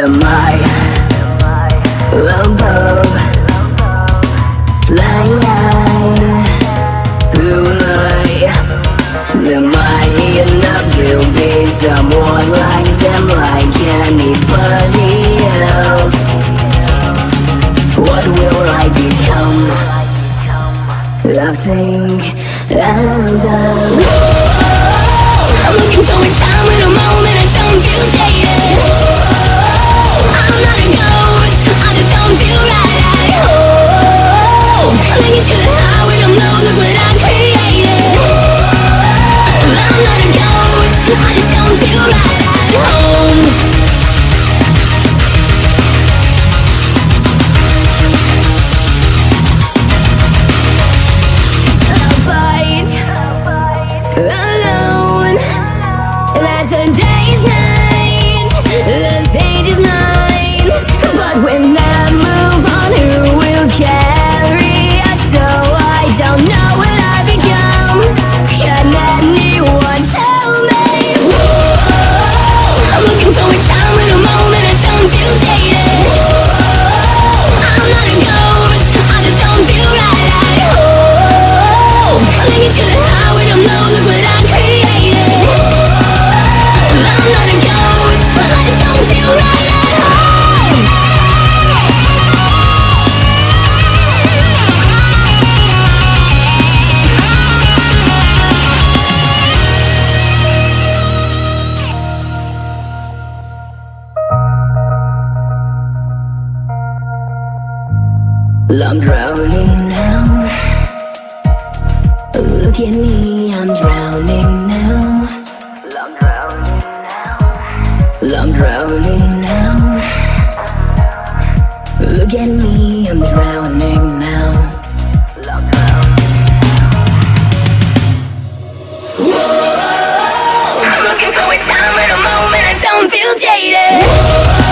am I above the line? Who am I? Am I enough to be someone like them, like anybody else? What will I become? I think I'm done. I'm looking so in time in a moment. Alone. I'm drowning now. Look at me, I'm drowning now. I'm drowning now. I'm drowning now. Look at me, I'm drowning now. I'm drowning I'm looking for a time in a moment I don't feel jaded